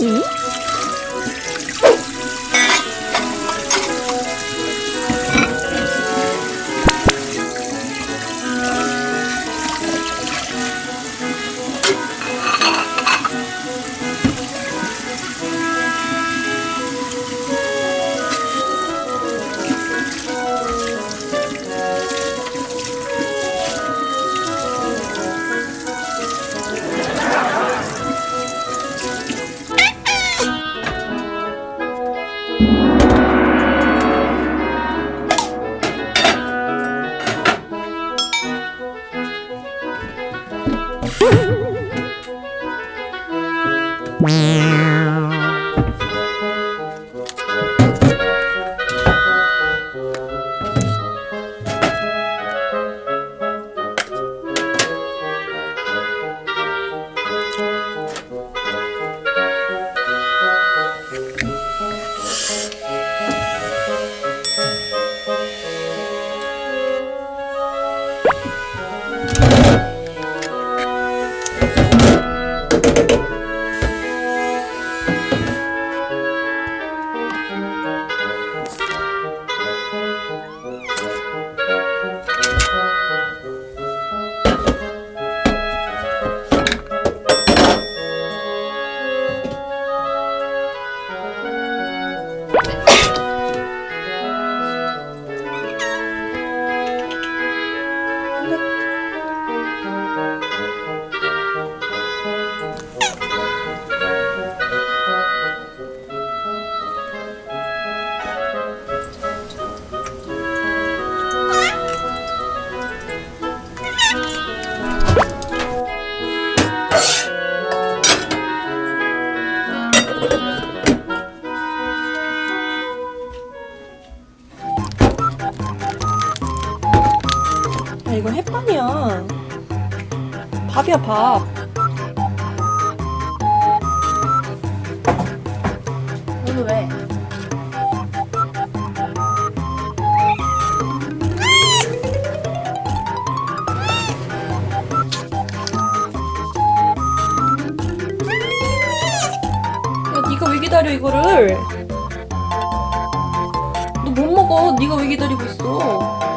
응? Woo! 야 이거 햇반이야. 밥이야 밥. 오늘 왜? 야 니가 왜 기다려 이거를? 너 못 먹어. 니가 왜 기다리고 있어